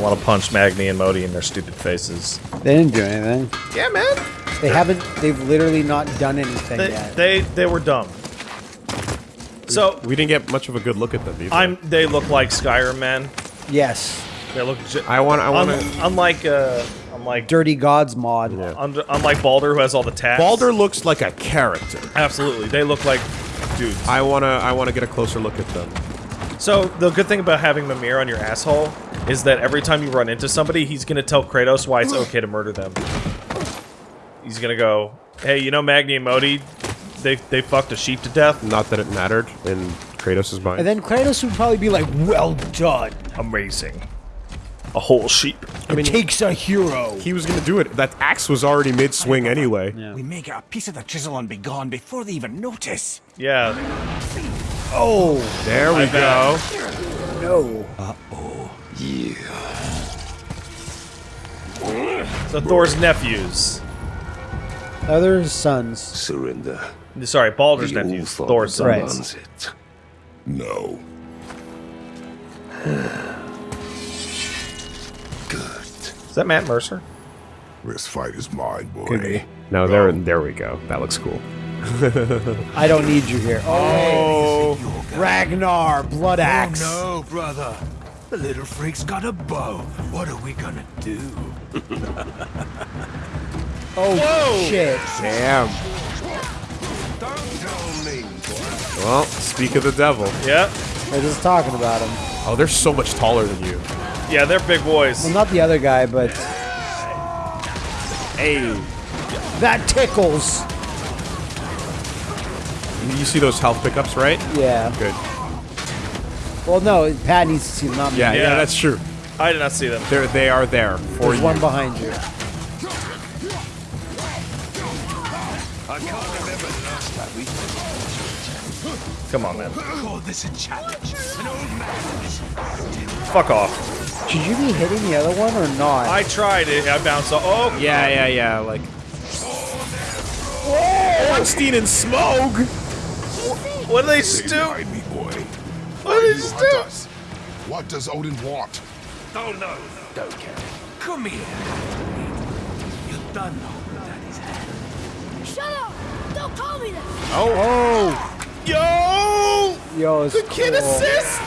I want to punch Magni and Modi in their stupid faces. They didn't do anything. Yeah, man. They haven't. They've literally not done anything They yet. they, they were dumb. So We didn't get much of a good look at them either. I'm. They look like Skyrim men. yes. They look. I want. I want un- to. unlike uh, unlike Dirty Gods mod. Yeah. un- unlike Baldur who has all the tats. Baldur looks like a character. Absolutely, they look like dudes. I wanna. I wanna get a closer look at them. So the good thing about having Mimir on your asshole is that every time you run into somebody, he's gonna tell Kratos why it's okay to murder them. He's gonna go, "Hey, you know Magni and Modi, they they fucked a sheep to death. Not that it mattered in Kratos' mind. And then Kratos would probably be like, "Well done. Amazing, a whole sheep." i it takes a hero." he was gonna do it. That axe was already mid-swing anyway. We may get a piece of the chisel and be gone before they even notice. Yeah, Oh There we My No. go. No. so Thor's nephews. Other sons. Surrender. Sorry, Baldur's The nephews. All Thor's Father Right. demands it. No. Good. Is that Matt Mercer? This fight is mine, boy. Could be. No, there. There we go. That looks cool. I don't need you here. Oh, oh. Ragnar, blood oh, axe. Oh no, brother. The little freak's got a bow. What are we gonna do? Oh shit. Damn. Don't tell me. Well, speak of the devil. Yeah, They're just talking about him. Oh, they're so much taller than you. yeah, they're big boys. Well, not the other guy, but Hey. that tickles. You see those health pickups, right? Yeah. Good. Well, no, Pat needs to see them, not me. Yeah, yeah, Yeah. that's true. I did not see them. They're they are there for There's you. one behind you. I can't remember the last time we Come on, man. Call this a challenge. An old man. Fuck off. Should you be hitting the other one or not? I tried it. I bounced off. Oh, Yeah, yeah, yeah. Like. Oh, Ornstein and Smough. what did they Stay What did You do? us. What does Odin want? Don't know. don't care. Come here. You done know Daddy's hand. Shut up! Don't call me that! oh, oh. Yo! yo, it's The kid cool. assist!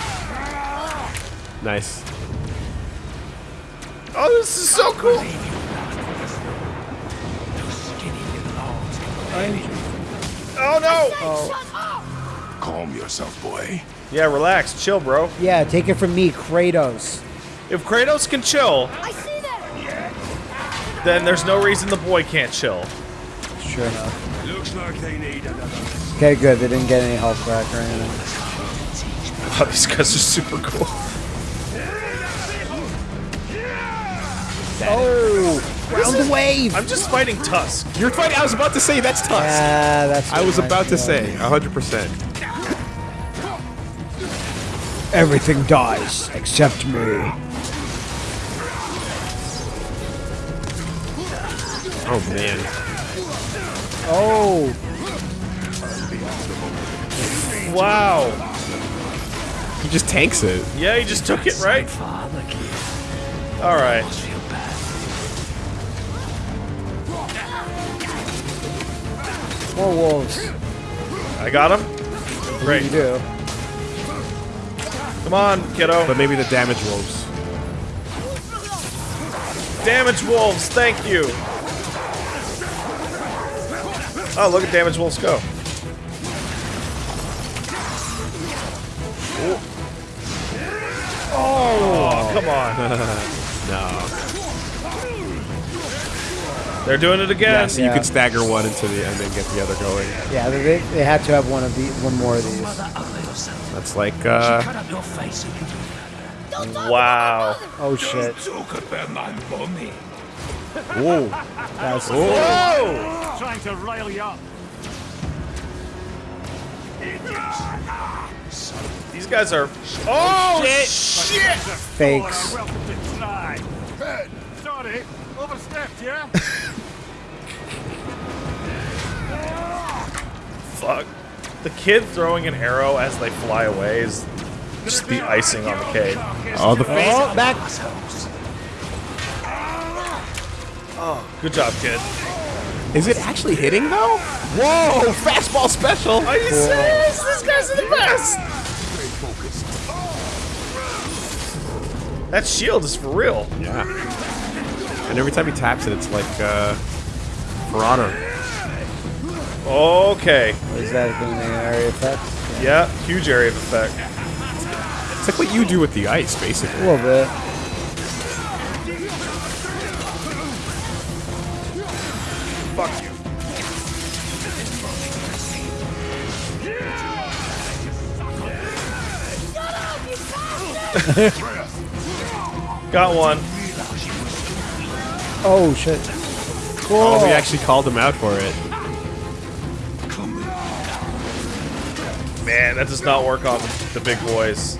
Nice. Oh, this is so cool. Those skinny little arms. Oh no! Oh. Shut! Calm yourself, boy. Yeah, relax, chill, bro. Yeah, take it from me, Kratos. If Kratos can chill, I see that! then there's no reason the boy can't chill. Sure enough. Looks like they need another. Okay, good. They didn't get any health back or anything. Oh, these guys are super cool. Oh, round the wave. I'm just fighting Tusk. You're fighting. I was about to say that's Tusk. Yeah, that's. I was about to say, hundred percent. Of. Everything dies except me. Oh man. Oh, Wow. He just tanks it. Yeah, he just took it, right? All right. more wolves. I got him. You Great. do. Come on, kiddo. But maybe the damage wolves. Damage wolves, thank you. Oh, look at damage wolves go. Oh, oh, come on. No. They're doing it again. Yeah, so you Yeah. could stagger one into the end and get the other going. Yeah, they, they had to have one of the one more of these. That's like uh Cut up your face. Wow. Oh shit. Talk about my mummy. whoa. That's Whoa! Trying to rile you up. These guys are. Oh shit! shit. fakes. Welcome to try. Sorry, overstepped, yeah? Fuck. The kid throwing an arrow as they fly away is just the icing on the cake. Oh, the Oh, back. Good job, kid. Is it actually hitting though? Whoa! Fastball special. Are you serious? These guys are the best. That shield is for real. Yeah. And every time he taps it, it's like uh, for honor. Okay. Is that doing the area effect? Yeah, huge area of effect. It's like what you do with the ice, basically. A basically. little bit. Fuck you. Got one. Oh shit. Oh, we actually called him out for it. Man, that does not work on the big boys.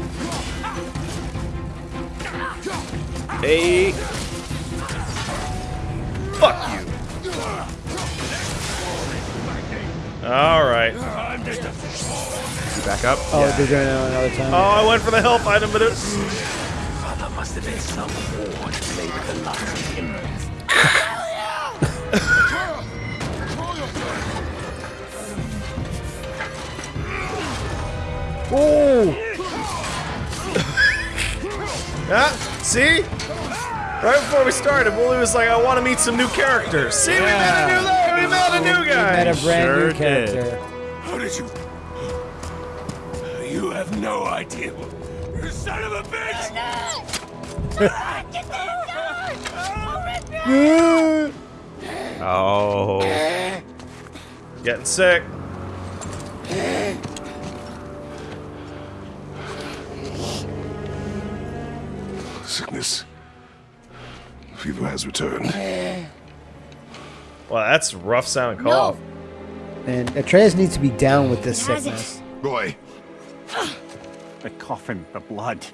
Hey. Fuck you. All right. Back up. Oh, they're doing it another time. Oh, I went for the health item, but it. There must have been some war to play with the likes Oh! Ah, see? Right before we started, Woolie was like, I want to meet some new characters. See, we met a new guy. We met a new guy. We Met a brand Sure new did. character. How did you? You have no idea. You son of a bitch! Oh. Getting sick. Sickness. Fever has returned. Well, that's a rough sounding No. cough. And Atreus needs to be down with this sickness. it. Roy, The coughing, the blood.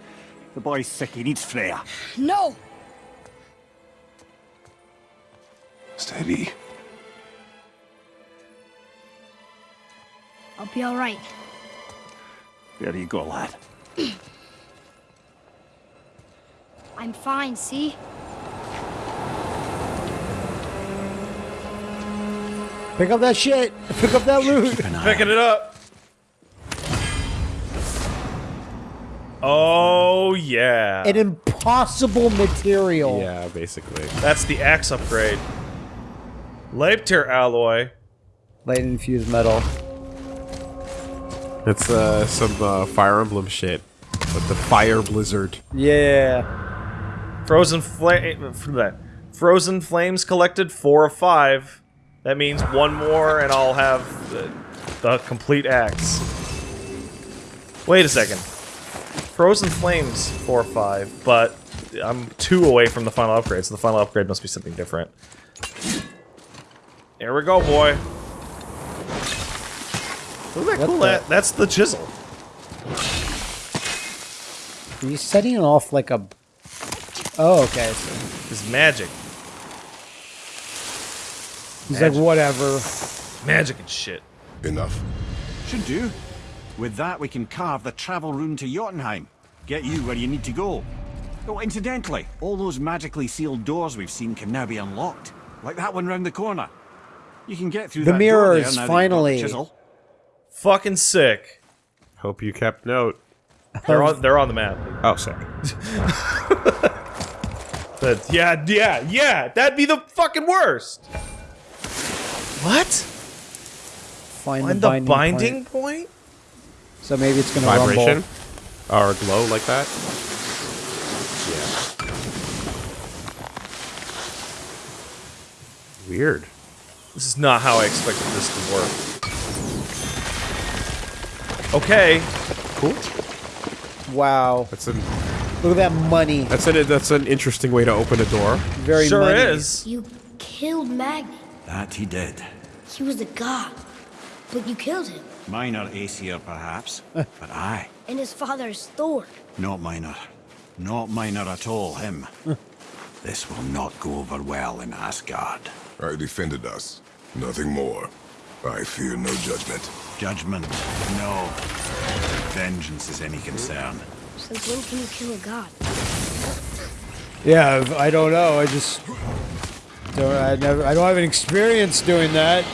The boy's sick, he needs Freya. No. steady. I'll be all right. There you go, lad. I'm fine, see? Pick up that shit. Pick up that loot. Picking it up. Oh, yeah. An impossible material. Yeah, basically. That's the axe upgrade. Leipter alloy. Light infused metal. It's uh, some uh, Fire Emblem shit. With the Fire Blizzard. Yeah. Frozen flame. That. Frozen flames collected four of five. That means one more, and I'll have the, the complete axe. Wait a second. Frozen flames four of five, but I'm two away from the final upgrade, so the final upgrade must be something different. Here we go, boy. Look at that cool. That, that's the chisel. Are you setting it off like a. Oh, okay. So It's magic. he's like, whatever. Magic and shit. Enough. Should do. With that, we can carve the travel rune to Jotunheim. Get you where you need to go. Oh, incidentally, all those magically sealed doors we've seen can now be unlocked. Like that one round the corner. You can get through The that door mirrors, there now that you've got the finally. chisel. Fucking sick. Hope you kept note. They're on. They're on the map. Oh, sick. But yeah, yeah, yeah. That'd be the fucking worst. What? Find, Find the the binding. binding point. point? So maybe it's gonna Vibration? rumble. Or glow like that? Yeah. Weird. This is not how I expected this to work. Okay. Cool. Wow. That's an Look at that money. that's an that's an interesting way to open a door. Very sure money. is. You killed Magni. That he did. He was a god. But you killed him. Minor Aesir, perhaps. but I. And his father is Thor. Not minor. Not minor at all, him. this will not go over well in Asgard. I defended us. Nothing more. I fear no judgment. Judgment, no. Vengeance is any concern. Since when can you kill a god? Yeah, I don't know. I just Don't, I never. I don't have an experience doing that.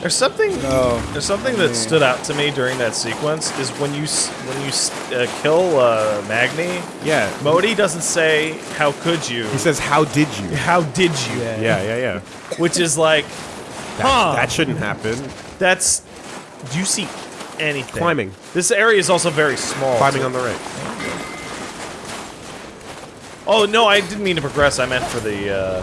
There's something. No. There's something that stood out to me during that sequence is when you when you uh, kill uh, Magni. Yeah. Modi doesn't say how could you. He says, "How did you?" how did you? Yeah. Yeah, yeah, yeah. Which is like, huh? That shouldn't happen. That's. Do you see anything? Climbing. This area is also very small. Climbing too. on the right. Oh no, I didn't mean to progress. I meant for the. Uh,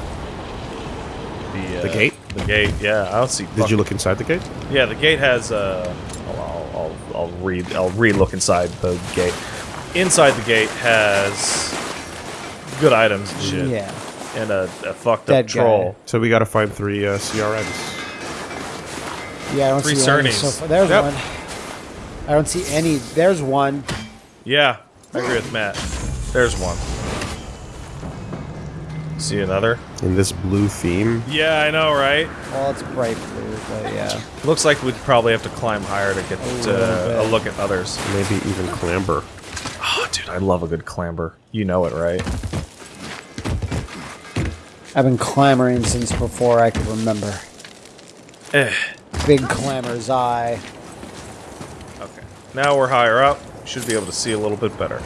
the, uh, The gate? The gate. Yeah, I don't see. Did you look inside the gate? Yeah, the gate has. Uh, I'll, I'll, I'll, I'll read. I'll re-look inside the gate. Inside the gate has good items and shit. Yeah. And a, a fucked Dead up guy. troll. So we got to find three uh, CRNs. Yeah, I don't Three see any so far. There's Yep. one. I don't see any. There's one. Yeah, I agree with Matt. There's one. See another? In this blue theme. Yeah, I know, right? Well, it's bright blue, but yeah. Looks like we'd probably have to climb higher to get little uh, a look at others. Maybe even clamber. Oh, dude, I love a good clamber. You know it, right? I've been clamoring since before I could remember. Eh. Big clamor's eye. Okay. Now we're higher up. Should be able to see a little bit better.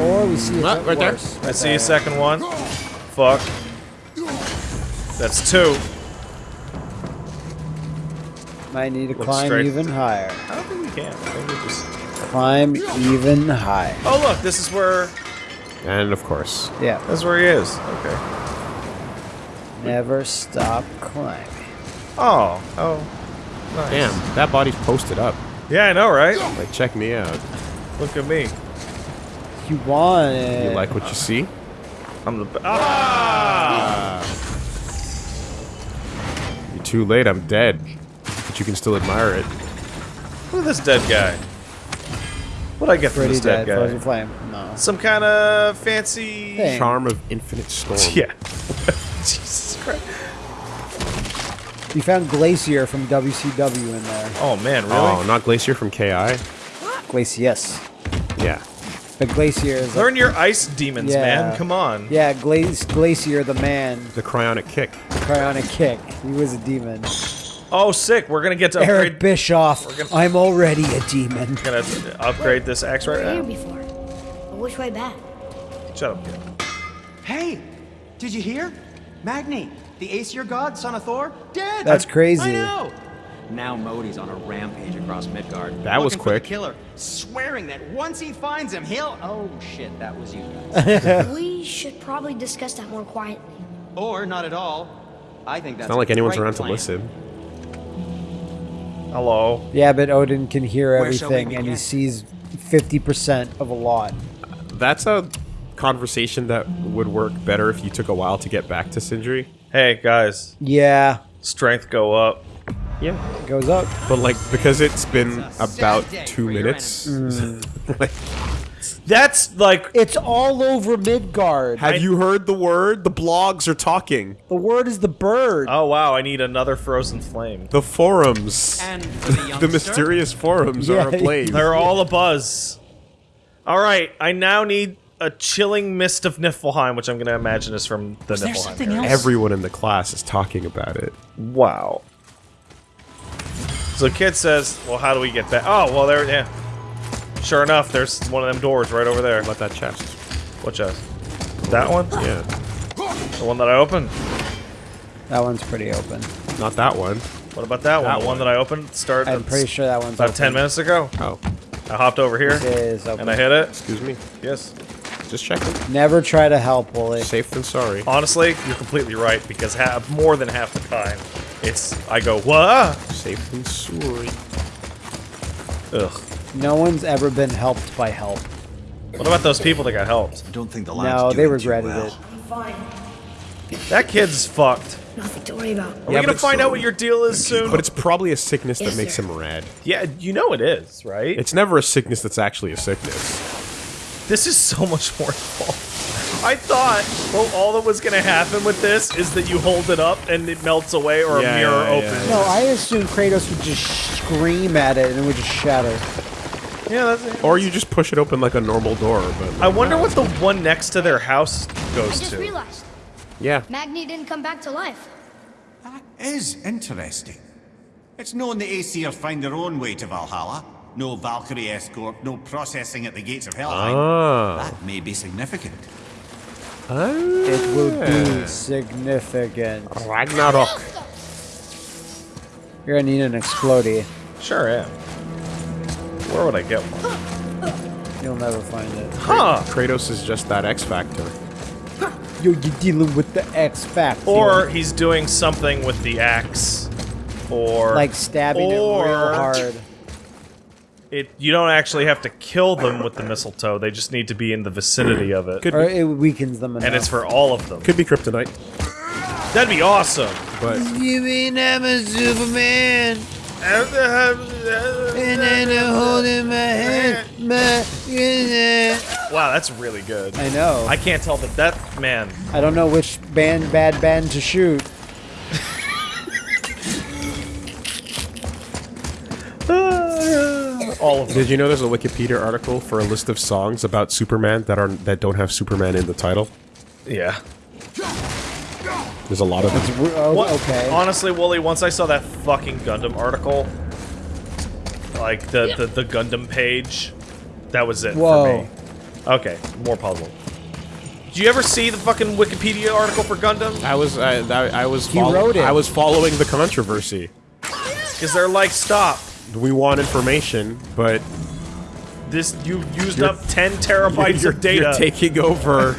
Or we see it Ah, right there. worse. I see a second one. Fuck. That's two. Might need to Look climb straight. even higher. I don't think we can. I think we just. Climb even higher. Oh look, this is where. And of course. Yeah. That's where he is. Okay. Never stop climbing. Oh. Oh. Nice. Damn, that body's posted up. Yeah, I know, right? Like, check me out. Look at me. You want it. You like what you see? I'm the. Be- ah! You're too late, I'm dead. But you can still admire it. Look at this dead guy. What'd I get from this dead, dead. Frozen guy? flame. No. Some kind of fancy. Thing. Charm of infinite storm. Yeah. Jesus Christ. You found Glacier from WCW in there. Oh man, really? Oh, not Glacier from KI? Glacier, yes. Yeah. But Glacier is. Learn your ice demons, Yeah. man. Come on. yeah, Glace, Glacier, the man, The cryonic kick. cryonic kick. He was a demon. Oh, sick. We're gonna get to Eric. Bischoff. gonna- I'm already a demon. gonna upgrade this X right were here now. before. But which way back? Shut up, kid. Hey, did you hear? Magni, the Aesir god, son of Thor, dead. That's crazy. I know. Now Modi's on a rampage across Midgard. That was looking the quick. killer, swearing that once he finds him, he'll. Oh shit, that was you guys. we should probably discuss that more quietly. or not at all. I think that's It's not like anyone's around plan. to listen. Hello. Yeah, but Odin can hear Where shall we everything, and he sees 50% of a lot. That's a conversation that would work better if you took a while to get back to Sindri. Hey guys, Yeah, strength go up. Yeah. it goes up. But like because it's been It's about two minutes. Mm. like, That's like It's all over Midgard. have you heard the word? The blogs are talking. The word is the bird. Oh wow, I need another frozen flame. The forums. And for the, the youngster, mysterious forums Yeah. are ablaze. They're all a buzz. All right, I now need a chilling mist of Niflheim, which I'm gonna imagine is from the there Niflheim. something area. else? Everyone in the class is talking about it. Wow. So kid says, "Well, how do we get back?" Oh, well, there. Yeah. Sure enough, there's one of them doors right over there. About that chest. What chest? That one? Yeah. The one that I opened? That one's pretty open. Not that one. What about that one? That the one one. that I opened started I'm pretty sure that one's about open. 10 minutes ago. Oh. I hopped over here It is open. and I hit it. Excuse me. Yes. Just checking. Never try to help, Woolie. Safe than sorry. Honestly, you're completely right because half, more than half the time, it's I go what? Safe than sorry. Ugh. No one's ever been helped by help. What about those people that got helped? I don't think the lad's No, they doing too regretted well. it. Fine. That kid's fucked. Nothing to worry about. Are we Yeah, gonna find so- out what your deal is soon? But it's probably a sickness that makes sir. him rad. yeah, you know it is, right? It's never a sickness that's actually a sickness. This is so much more involved. I thought, well, all that was gonna happen with this is that you hold it up and it melts away, or Yeah, a mirror yeah, yeah. opens. No, I assumed Kratos would just scream at it and it would just shatter. Yeah, that's it. Or you just push it open like a normal door, but I wonder what the one next to their house I goes just to. realized. Yeah. Magni didn't come back to life. That is interesting. It's known the Aesir find their own way to Valhalla. No Valkyrie escort, no processing at the gates of Helheim. Ah. That may be significant. Oh, it will be significant. Ragnarok. You're gonna need an explodey. Sure am. Where would I get one? You'll never find it. Huh. Kratos is just that X factor. Yo, you're dealing with the X Factor. Or he's doing something with the axe. Or like stabbing it real hard. It you don't actually have to kill them with the mistletoe. They just need to be in the vicinity of it. Could Or it weakens them enough. and it's for all of them. Could be kryptonite, That'd be awesome. but You mean I'm a Superman? And then I'm holding my head, my Wow, that's really good. I know. I can't tell that that man. I don't know which band, bad band to shoot. All of them. did you know there's a Wikipedia article for a list of songs about Superman that are that don't have Superman in the title? Yeah. There's a lot of them. Oh, What- okay. Honestly, Woolie, once I saw that fucking Gundam article, like the, the, the Gundam page, that was it Whoa. for me. Okay, more puzzle. Did you ever see the fucking Wikipedia article for Gundam? I was I, I, I was He follow- wrote it. I was following the controversy. Because they're like, stop. We want information, but This you used You're- up 10 terabytes of data. you're taking over.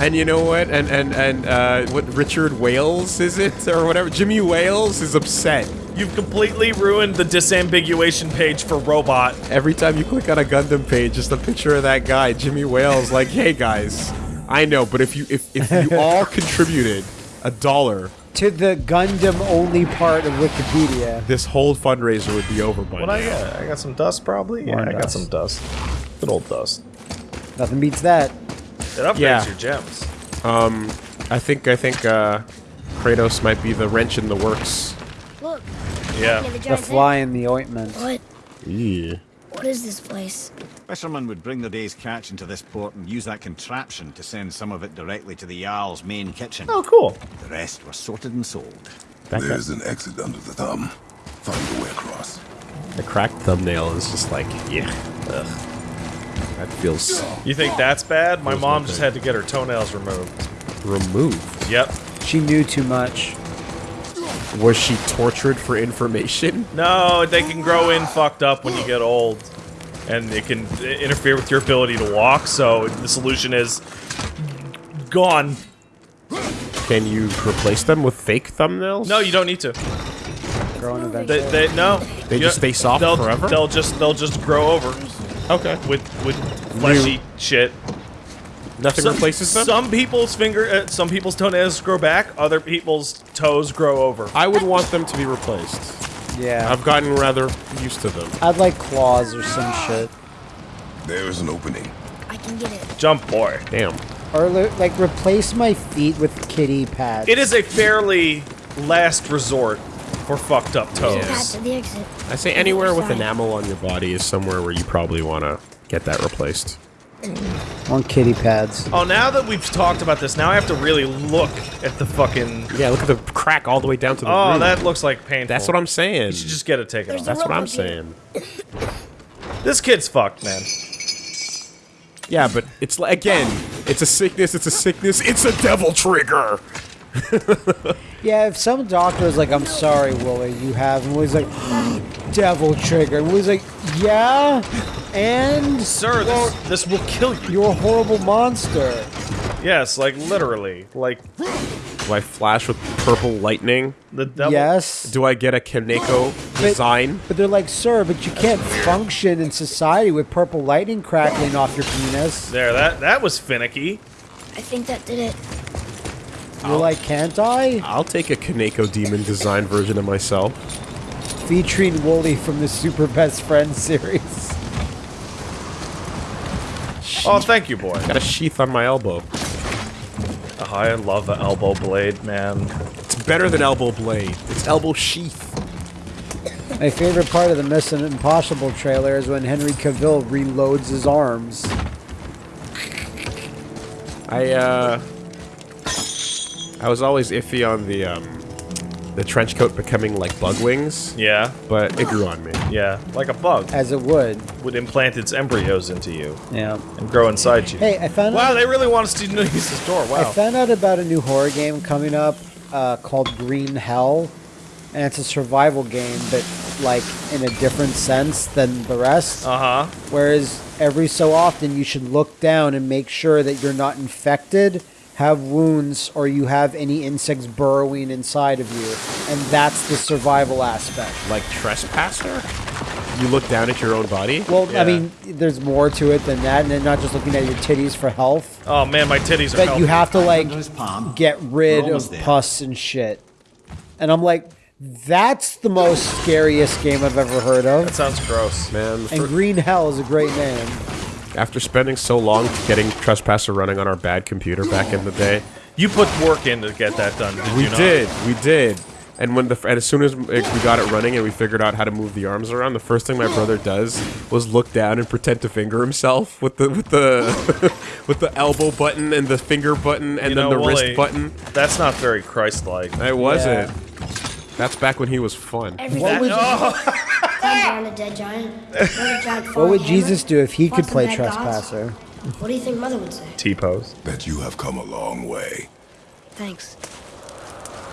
and you know what? And and and uh, what Richard Wales is it or whatever? Jimmy Wales is upset. You've completely ruined the disambiguation page for robot. Every time you click on a Gundam page, just a picture of that guy, Jimmy Wales. Like, hey guys, I know, but if you if if you all contributed a dollar, to the Gundam only part of Wikipedia. this whole fundraiser would be over by What now. I got? I got some dust, probably. Yeah, More I got some dust. Good old dust. Nothing beats that. It upgrades Yeah. your gems. Um, I think I think uh, Kratos might be the wrench in the works. Look, Yeah. The The fly in the ointment. What? Yeah. What is this place? Fishermen would bring their day's catch into this port and use that contraption to send some of it directly to the Jarl's main kitchen. Oh, cool. The rest were sorted and sold. That, guy, There's an exit under the thumb. Find a way across. the cracked thumbnail is just like, yeah. Ugh. That feels You think that's bad? My mom just had to get her toenails removed. removed. Yep. She knew too much. Was she tortured for information? No, they can grow in fucked up when you get old. And it can interfere with your ability to walk, so the solution is gone. Can you replace them with fake thumbnails? No, you don't need to. Growing eventually. They, they no. They You- just stay soft they'll, forever? They'll just they'll just grow over Okay. with with fleshy shit. Nothing Some, replaces them? some people's finger, uh, some people's toenails grow back. Other people's toes grow over. I would want them to be replaced. yeah. I've gotten rather used to them. I'd like claws or some shit. There is an opening. I can get it. Jump boy. Damn. Or like replace my feet with kitty pads. It is a fairly last resort for fucked up toes. Path to the exit. I say anywhere with enamel on your body is somewhere where you probably want to get that replaced. On kitty pads. Oh, now that we've talked about this, now I have to really look at the fucking. Yeah, look at the crack all the way down to the Oh, root. that looks like painful. That's what I'm saying. You should just get it taken There's off. That's what I'm Robot saying. This kid's fucked, man. Yeah, but it's like again, it's a sickness. It's a sickness. It's a devil trigger. Yeah, if some doctor is like, I'm sorry, Willie, you have, and Willie's like, devil trigger. And Woolie's like, yeah? And? Sir, this, this will kill you. You're a horrible monster. Yes, like literally. Like Do I flash with purple lightning? the devil. Yes. Do I get a Kaneko design? But they're like, sir, but you can't function in society with purple lightning crackling off your penis. There, that that was finicky. I think that did it. You're like, can't I? I'll take a Kaneko demon design version of myself. Featuring Woolie from the Super Best Friends series. Oh, thank you, boy. Got a sheath on my elbow. Oh, I love the elbow blade, man. It's better than elbow blade. It's elbow sheath. My favorite part of the Mission Impossible trailer is when Henry Cavill reloads his arms. I uh I was always iffy on the um, the trench coat becoming like bug wings, Yeah, but it grew on me. yeah, like a bug As it would. would implant its embryos into you Yeah. and grow inside you. Hey, I found Wow, out. they really want us to use this door. I Wow. found out about a new horror game coming up uh, called Green Hell, and it's a survival game, but like in a different sense than the rest. Uh huh. Whereas every so often you should look down and make sure that you're not infected, have wounds, or you have any insects burrowing inside of you, and that's the survival aspect. Like trespasser, you look down at your own body. Well, Yeah. I mean, there's more to it than that, and then not just looking at your titties for health, Oh man, my titties are. but healthy. you have to like Under his palm. get rid of there. pus and shit. And I'm like, that's the most scariest game I've ever heard of. That sounds gross. Man, And fir- Green Hell is a great name. After spending so long getting trespasser running on our bad computer back in the day, You put work in to get that done. Did we you not? did, we did. And when the and as soon as we got it running and we figured out how to move the arms around, the first thing my brother does was look down and pretend to finger himself with the with the with the elbow button and the finger button and You then know, the Woolie, wrist button. That's not very Christ-like. It wasn't. That's back when he was fun. Every What would, climb down a dead giant. Throw a giant what would Jesus do if he fought could play bad gods. Trespasser? What do you think Mother would say? T-pose. Bet you have come a long way. Thanks.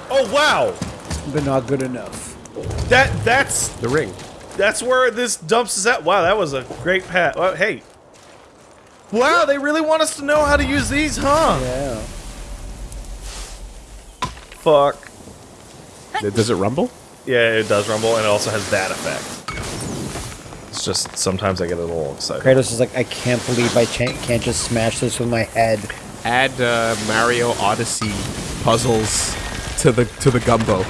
Oh wow, But not good enough. that that's The ring. that's where this dumps us at. Wow, that was a great pat. Well, hey. Wow, they really want us to know how to use these, huh? Yeah. Fuck. Does it rumble? Yeah, it does rumble, and it also has that effect. It's just sometimes I get a little excited. Kratos is like, I can't believe I cha- can't just smash this with my head. Add uh, Mario Odyssey puzzles to the to the gumbo.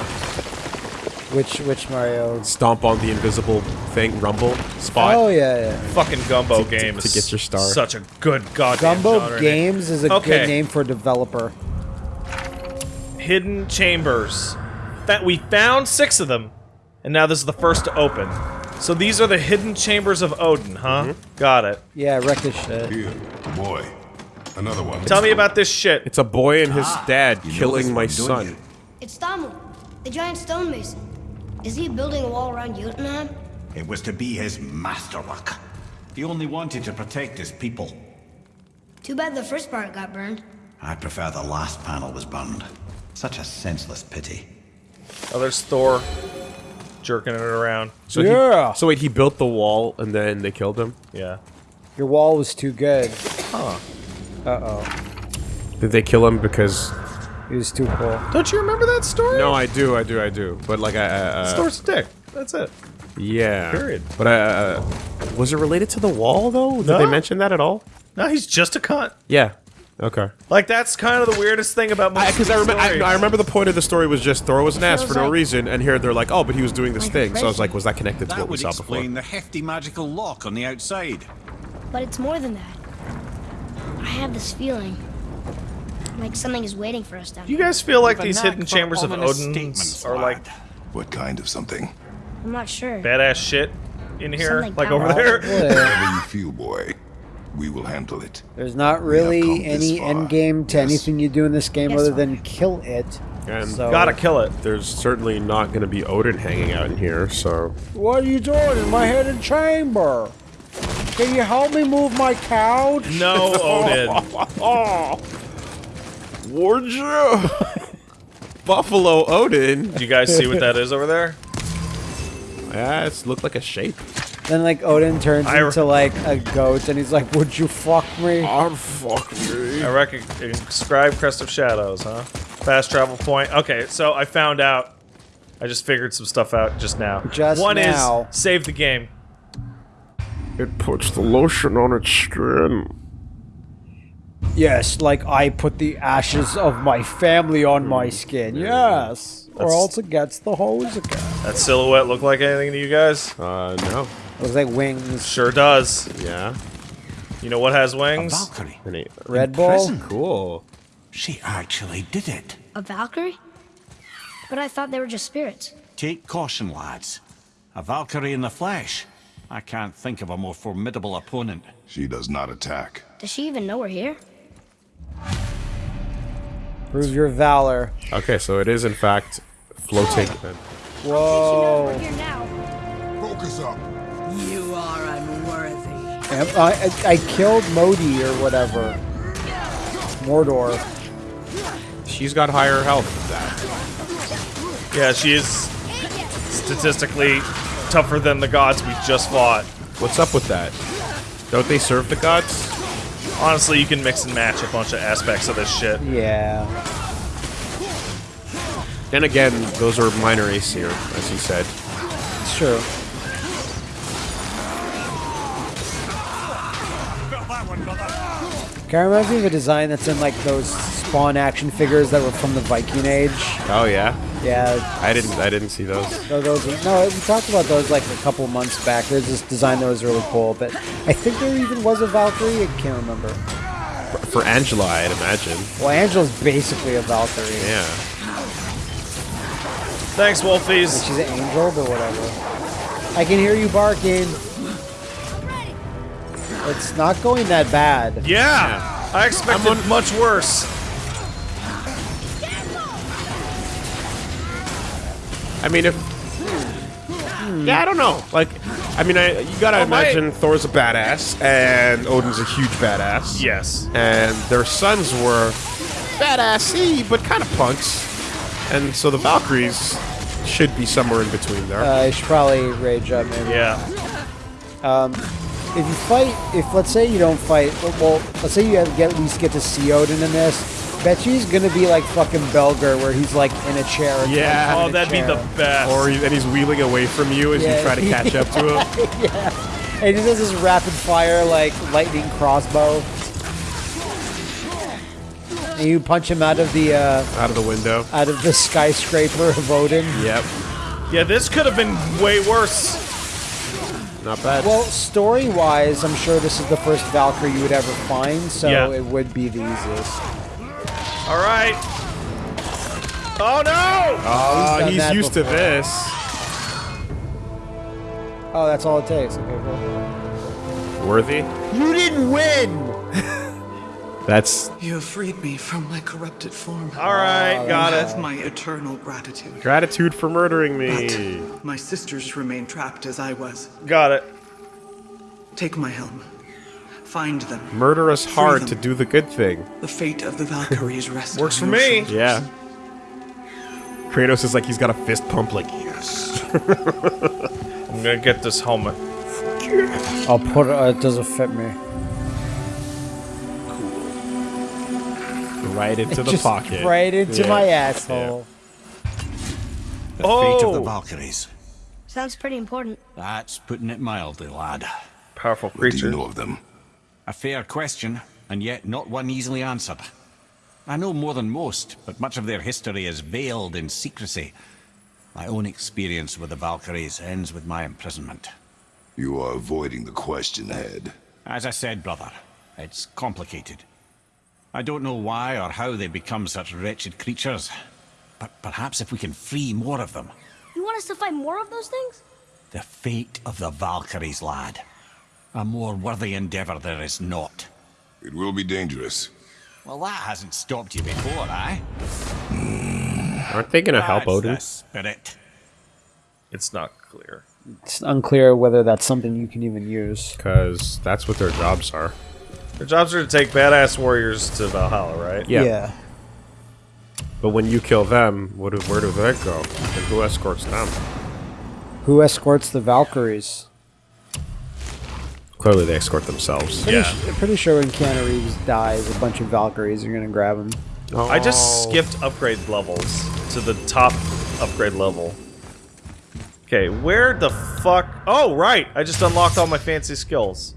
Which which Mario? Stomp on the invisible thing, rumble spot. Oh yeah, yeah. Fucking Gumbo To- game to is get your star. Such a good goddamn Gumbo genre name. Games is a Okay. good name for a developer. Hidden chambers. That we found six of them, and now this is the first to open. So these are the hidden chambers of Odin, huh? Mm-hmm. Got it. Yeah, wreck this shit. Here, boy. Another one. Tell me about this shit. It's a boy and his dad killing my son. you? It's Thamur, the giant stonemason. Is he building a wall around Jotunheim? It was to be his masterwork. He only wanted to protect his people. Too bad the first part got burned. I prefer the last panel was burned. Such a senseless pity. Oh, there's Thor jerking it around. So Yeah. He, so wait, he built the wall and then they killed him. Yeah. Your wall was too good. Huh. Uh oh. Did they kill him because? He was too cool. Don't you remember that story? No, I do, I do, I do. But like, I, I uh, Thor's dick. That's it. yeah. Period. But uh, was it related to the wall though? Did No. they mention that at all? No, he's just a cunt. Yeah. Okay. Like that's kind of the weirdest thing about most Because I, of these remember, I. I remember the point of the story was just Thor was an ass for no like- reason, and here they're like, oh, but he was doing this Like a thing. So I was like, was that connected to That what we would explain the hefty magical lock on the outside. But it's more than that. I have this feeling. Like something is waiting for us down Do you guys feel like these hidden chambers of Odin are like. What kind of something? I'm not sure. badass shit in here? Something like over there? Yeah. Whatever you feel, boy. We will handle it. There's not We have come really any far. end game to Yes. anything you do in this game Yes, other than kill it. And So- Gotta kill it. there's certainly not going to be Odin hanging out in here, so What are you doing in my hidden chamber? Can you help me move my couch? No, Odin. oh, Warja, Buffalo Odin. Do you guys see what that is over there? Yeah, it's looked like a shape. Then like Odin turns I- into like a goat and he's like, "Would you fuck me?" Oh fuck me. I reckon inscribe Crest of Shadows, huh? Fast travel point. Okay, so I found out. I just figured some stuff out just now. Just One now. is save the game. It puts the lotion on its skin. Yes, like I put the ashes of my family on my skin. Yes, or else it gets the hose again. That silhouette look like anything to you guys? Uh, no. Looks like wings. Sure does. Yeah. You know what has wings? A wings? Valkyrie. And Red Bull. Cool. She actually did it. A Valkyrie? But I thought they were just spirits. Take caution, lads. A Valkyrie in the flesh. I can't think of a more formidable opponent. She does not attack. Does she even know we're here? Prove your valor. Okay, so it is in fact floating. Oh. Whoa. We're here now. Focus up. You are unworthy. Am- I, I, I killed Modi or whatever. Mordor. She's got higher health than that. Yeah, she is statistically tougher than the gods we just fought. What's up with that? Don't they serve the gods? Honestly, you can mix and match a bunch of aspects of this shit. Yeah. Then again, those are minor Aesir, as you said. It's true. Kind of reminds me of a design that's in like those Spawn action figures that were from the Viking Age. Oh yeah, Yeah, I didn't. I didn't see those. no, those. Were, no, we talked about those like a couple months back. There's this design that was really cool, but I think there even was a Valkyrie. I can't remember. For Angela, I'd imagine. Well, Angela's basically a Valkyrie. Yeah. Thanks, Wolfies. She's an angel, but whatever. I can hear you barking. It's not going that bad. Yeah, I expected much worse. I mean, if. Yeah, I don't know. Like, I mean, I you gotta Oh, my- imagine Thor's a badass and Odin's a huge badass. Yes. And their sons were badassy, but kind of punks. And so the Valkyries should be somewhere in between there. Uh, I should probably rage up maybe. Yeah. If you fight, if let's say you don't fight, well, let's say you have, get, at least get to see Odin in this. Bet you he's gonna be like fucking Belger, where he's like in a chair. and, like, Yeah. in Oh, that'd be the best. or he, and he's wheeling away from you as Yeah. you try to catch up to him. yeah. And he does this rapid fire like lightning crossbow. And you punch him out of the uh, Out of the window. out of the skyscraper of Odin. Yep. yeah, this could have been way worse. Not bad. Well, story wise, I'm sure this is the first Valkyrie you would ever find, so Yeah. it would be the easiest. All right. Oh no! oh, he's ah, that used to this. Oh, that's all it takes. Okay, cool. Worthy. You didn't win. That's You have freed me from my corrupted form. All right, got you it. have my eternal gratitude. gratitude for murdering me. But My sisters remain trapped as I was. Got it. Take my helm. Find them. Murder us hard them. to do the good thing. The fate of the Valkyries rests Works on for me. shoulders. Yeah. Kratos is like he's got a fist pump, like yes. I'm gonna get this helmet. I'll put it. Uh, it doesn't fit me. Right into the Just pocket. right into Yeah. my asshole. The fate of the Oh. Valkyries. Sounds pretty important. That's putting it mildly, lad. Powerful creature. What do you know of them? A fair question, and yet not one easily answered. I know more than most, but much of their history is veiled in secrecy. My own experience with the Valkyries ends with my imprisonment. You are avoiding the question, Head. As I said, brother, it's complicated. I don't know why or how they become such wretched creatures, but perhaps if we can free more of them. You want us to find more of those things? The fate of the Valkyries, lad. A more worthy endeavor there is not. It will be dangerous. Well, that hasn't stopped you before, eh? Aren't they gonna help That's Odin? the spirit. It's not clear. It's unclear whether that's something you can even use. Because that's what their jobs are. Their jobs are to take badass warriors to Valhalla, right? Yeah. But when you kill them, what do, where do they go? And who escorts them? Who escorts the Valkyries? Clearly, they escort themselves. Pretty, Yeah. su- pretty sure when Keanu Reeves dies, a bunch of Valkyries are gonna grab him. Oh. I just Oh. skipped upgrade levels to the top upgrade level. Okay, where the fuck? Oh, right! I just unlocked all my fancy skills.